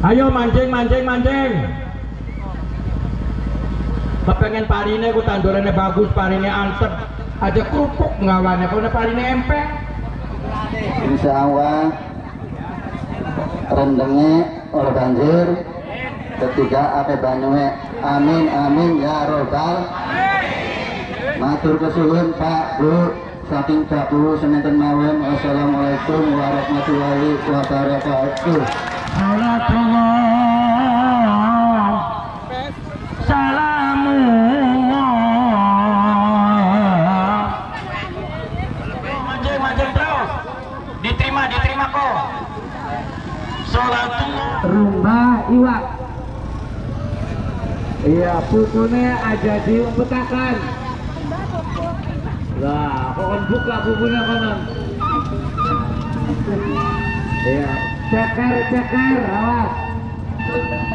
Ayo mancing mancing mancing. Kepengen parine ku tandurannya bagus, parine antep. Aja kerupuk ngawannya, kalau parine empek. Insya Allah rendengnya oleh banjir. Ketiga apa banyunya amin amin ya robbal. Matur kesuhun pak bu. Saking pak bu semanten mawon. Wassalamualaikum warahmatullahi wabarakatuh Iwak iya aja diumpetakan lah kokon buka pupunya konon iya ceker ceker awas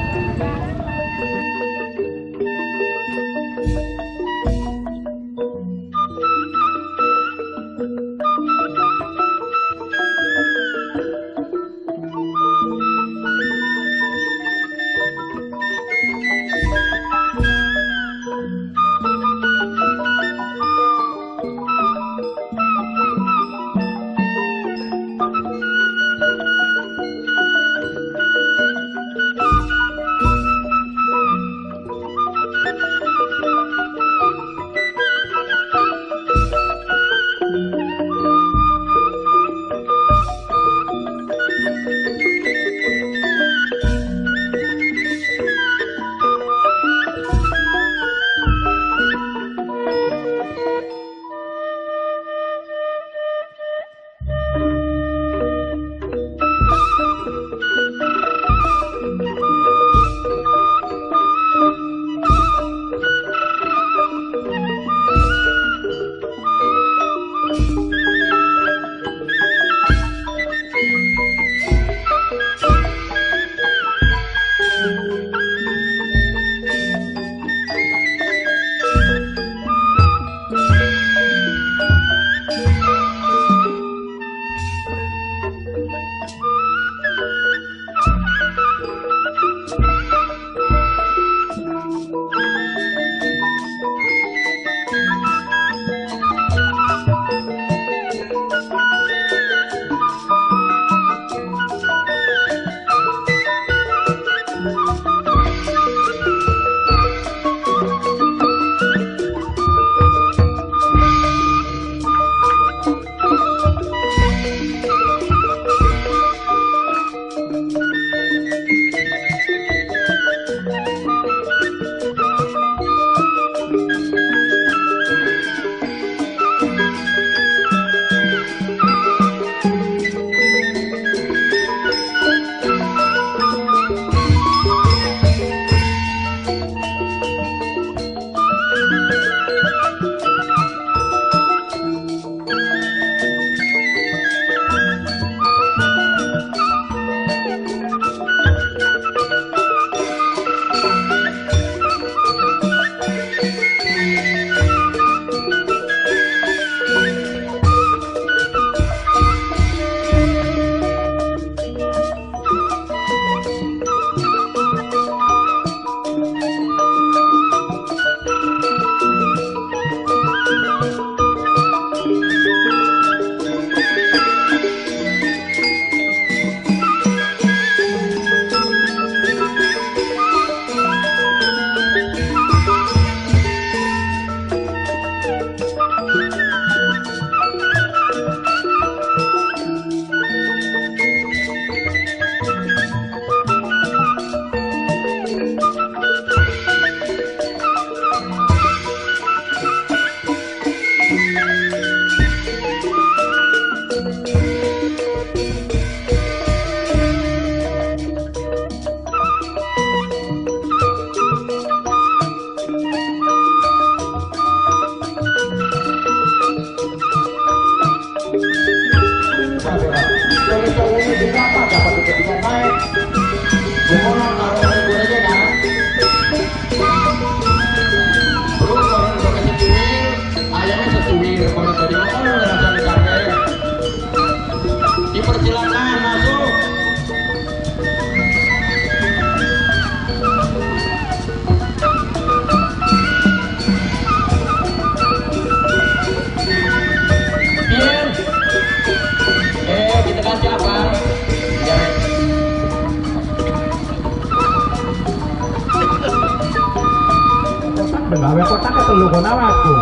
Telu kon awakku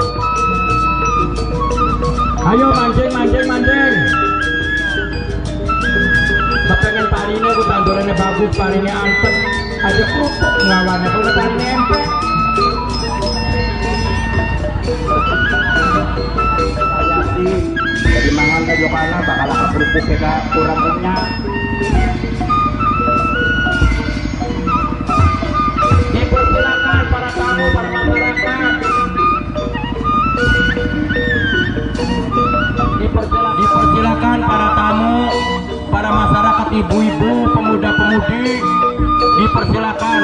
ayo mancing mancing mancing. Kepengen parine ku tandurane bagus parine antep aja kerupuk ngawane kok parine empek. Jadi mangan ke kana bakal ke kerupuk kita kurang kenyang dipersilakan para tamu para masyarakat Dipersilakan, para tamu para masyarakat ibu-ibu pemuda-pemudi dipersilakan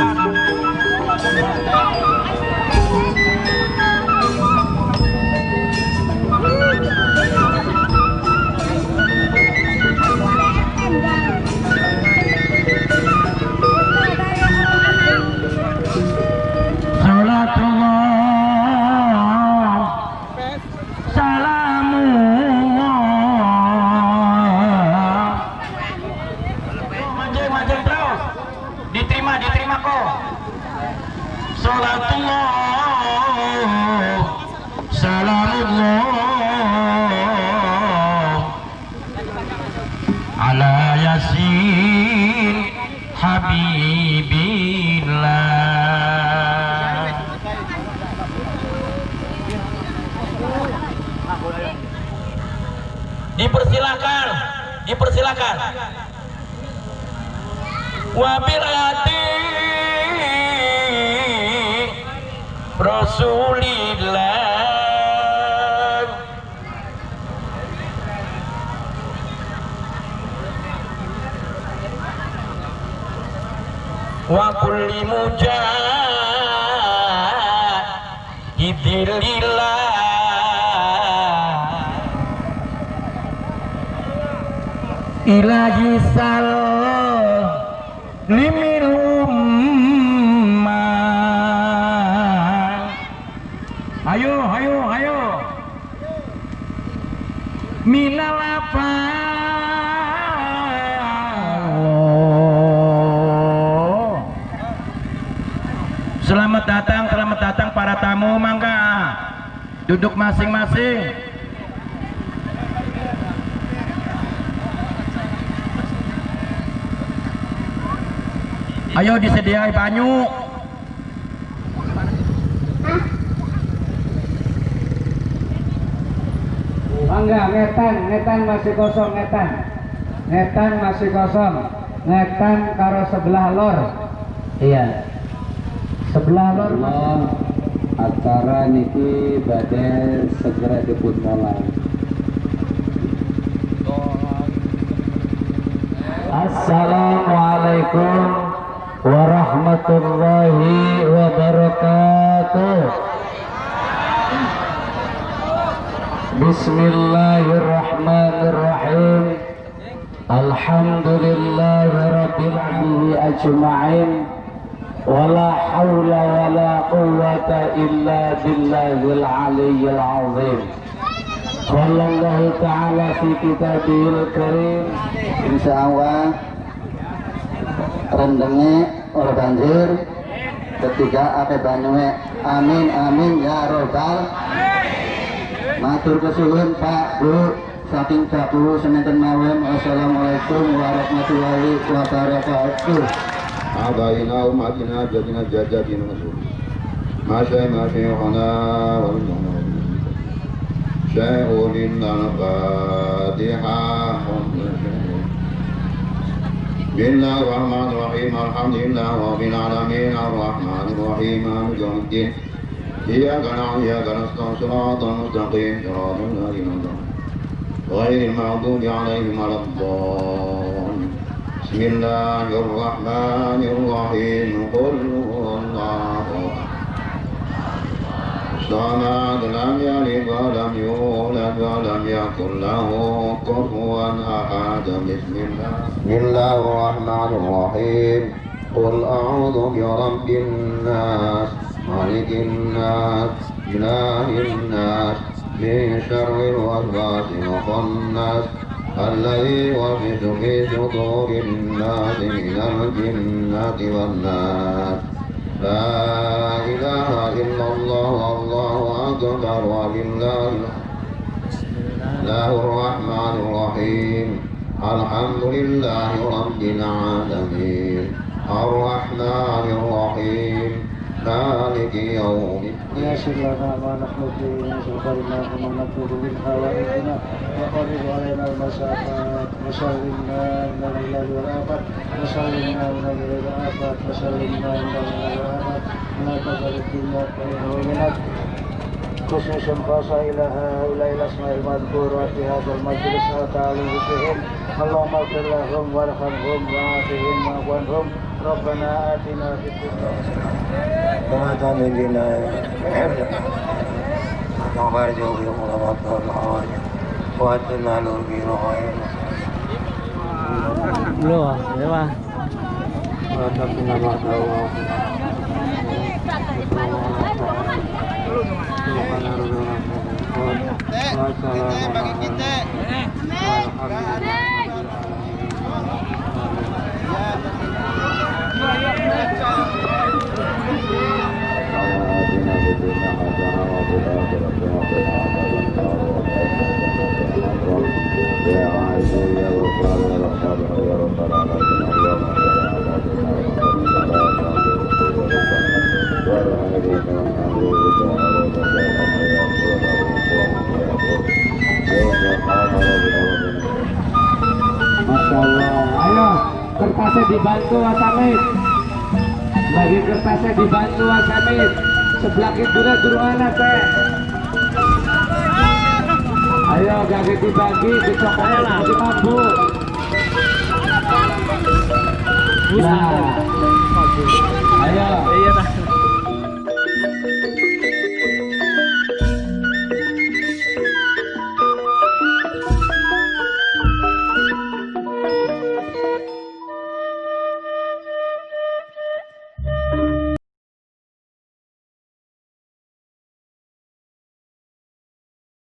Habibillah. Dipersilakan dipersilakan. Wabil hati Rasulillah kulli mujahidillah ilahi sal Duduk masing-masing. Ayo disediai banyu. Mangga ngetan, ngetan masih kosong ngetan. Ngetan masih kosong. Ngetan karo sebelah lor. Iya. Sebelah lor Allah acara niki badai segera dipun mulai. Assalamualaikum warahmatullahi wabarakatuh. Bismillahirrahmanirrahim. Alhamdulillahi rabbil alamin ajma'in ولا حول ولا قوة إلا بالله العلي العظيم قال الله تعالى في كتابه الكريم Insya Allah rendengnya oleh banjir ketiga ake banyuwe amin amin ya robbal matur kesuhun pak bu saking baku semanten mawon wassalamualaikum warahmatullahi wabarakatuh آبائنا وأمهاتنا جدنا جداتنا مسؤول ما شيء ما شيخنا والمنا شيء لنا الفاتحة بسم الله الرحمن الرحيم. الحمد لله رب العالمين. الرحمن الرحيم. مالك يوم الدين. إياك نعبد وإياك نستعين. صراط المستقيم. صراط الذين أنعمت غير المغضوب عليهم ولا الضالين. بسم الله الرحمن الرحيم. قل هو الله. الصمد لم يلد ولم يولد ولم يكن له كفوا أحد. بسم الله. بسم الله الرحمن الرحيم. قل أعوذ برب الناس ملك الناس إله الناس من شر الوسواس الخناس الذي يوسوس في صدور الناس من الجنة والناس. لا إله إلا الله والله أكبر ولله الله الرحمن الرحيم. الحمد لله رب العالمين. الرحمن الرحيم. مالك يوم الدين يسر لنا ما نحن فيه من سلطاننا وما نطلب من حوائجنا وقرب علينا المسافات وسلمنا من الليل والآفات وسلمنا من الليل والآفات وسلمنا من الليل والآفات ولا تجعل الدنيا ومنك خصوصا خاصة إلى هؤلاء الأسماء المذكورة في هذا المجلس وتعالى بهم. اللهم اغفر لهم وارحمهم وعافهم واعف عنهم. ربنا آتنا في الدنيا كما تعملنا وبارك في الخلفاء والحوائج وأدنا له في رغائب Belum, ya Pak. Kertasnya dibantu Wasamit. Bagi kertasnya dibantu Wasamit. Sebelah kidulnya durungan teh. Ayo, gak dibagi, dicoklat, di mampu. Nah, ayo. Iya,